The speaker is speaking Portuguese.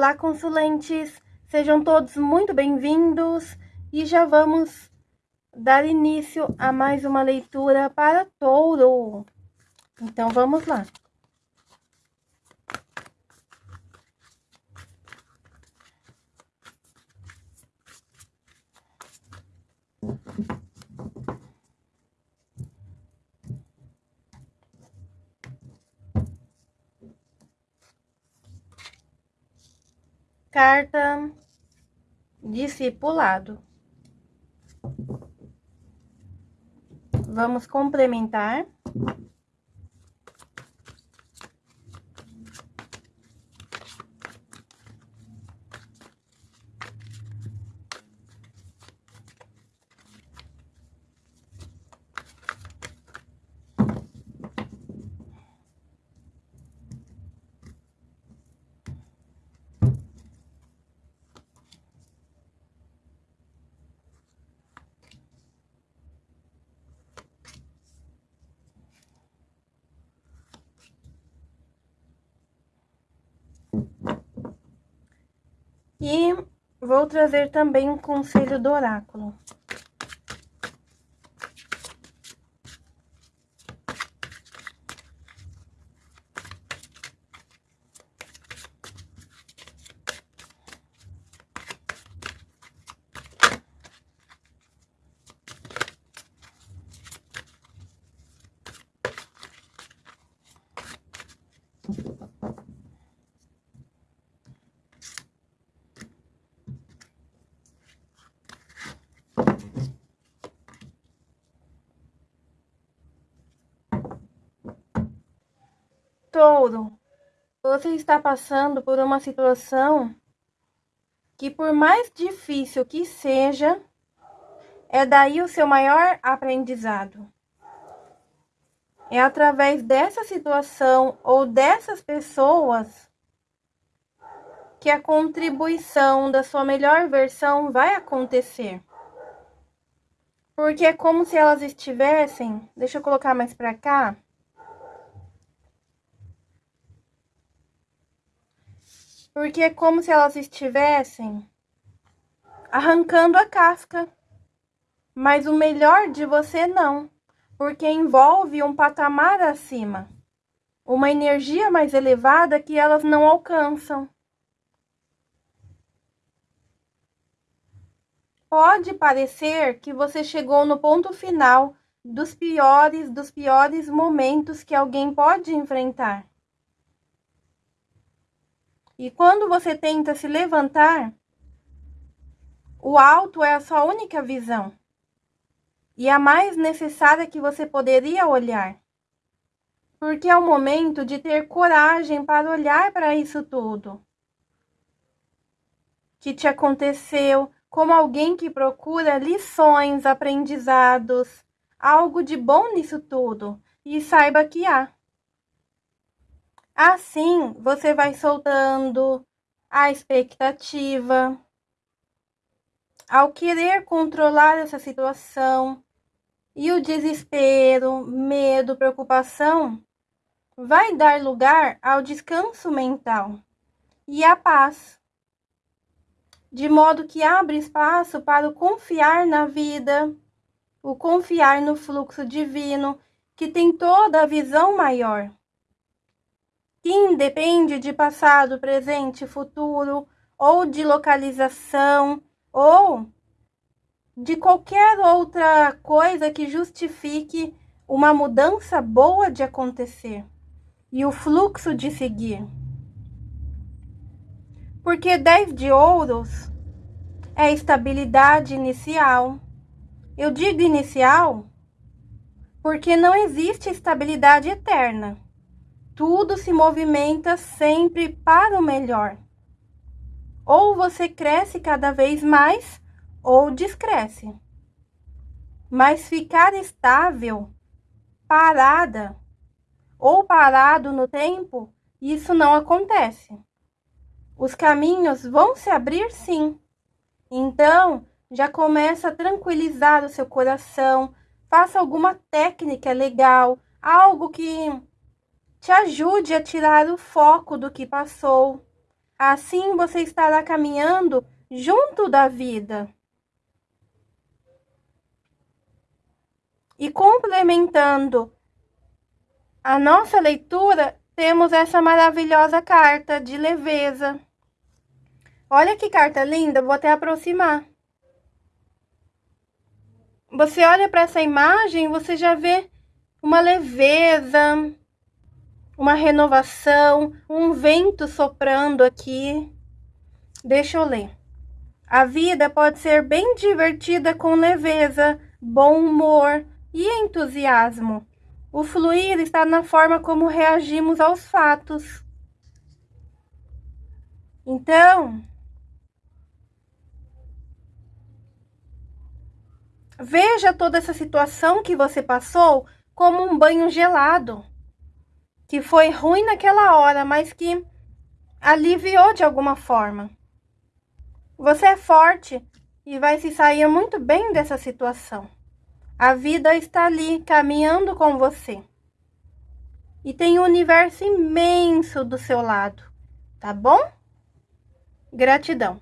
Olá, consulentes! Sejam todos muito bem-vindos e já vamos dar início a mais uma leitura para touro. Então, vamos lá. Carta discipulado. Vamos complementar. E vou trazer também um conselho do oráculo. Touro, você está passando por uma situação que, por mais difícil que seja, é daí o seu maior aprendizado. É através dessa situação ou dessas pessoas que a contribuição da sua melhor versão vai acontecer. Porque é como se elas estivessem, deixa eu colocar mais para cá, porque é como se elas estivessem arrancando a casca. Mas o melhor de você não, porque envolve um patamar acima, uma energia mais elevada que elas não alcançam. Pode parecer que você chegou no ponto final dos piores dos piores momentos que alguém pode enfrentar. E quando você tenta se levantar, o alto é a sua única visão e a mais necessária que você poderia olhar. Porque é o momento de ter coragem para olhar para isso tudo que te aconteceu, como alguém que procura lições, aprendizados, algo de bom nisso tudo, e saiba que há. Assim, você vai soltando a expectativa. Ao querer controlar essa situação e o desespero, medo, preocupação, vai dar lugar ao descanso mental e à paz. De modo que abre espaço para o confiar na vida, o confiar no fluxo divino, que tem toda a visão maior que independe de passado, presente, futuro, ou de localização, ou de qualquer outra coisa que justifique uma mudança boa de acontecer e o fluxo de seguir. Porque 10 de ouros é estabilidade inicial. Eu digo inicial porque não existe estabilidade eterna tudo se movimenta sempre para o melhor. Ou você cresce cada vez mais ou descresce. Mas ficar estável, parada ou parado no tempo, isso não acontece. Os caminhos vão se abrir sim. Então, já começa a tranquilizar o seu coração, faça alguma técnica legal, algo que te ajude a tirar o foco do que passou, Assim você estará caminhando junto da vida. E complementando a nossa leitura, temos essa maravilhosa carta de leveza. Olha que carta linda, vou até aproximar. Você olha para essa imagem, você já vê uma leveza, uma renovação, um vento soprando aqui. Deixa eu ler. A vida pode ser bem divertida com leveza, bom humor e entusiasmo. O fluir está na forma como reagimos aos fatos. Então, Veja toda essa situação que você passou como um banho gelado, que foi ruim naquela hora, mas que aliviou de alguma forma. Você é forte e vai se sair muito bem dessa situação. A vida está ali caminhando com você. E tem um universo imenso do seu lado, tá bom? Gratidão.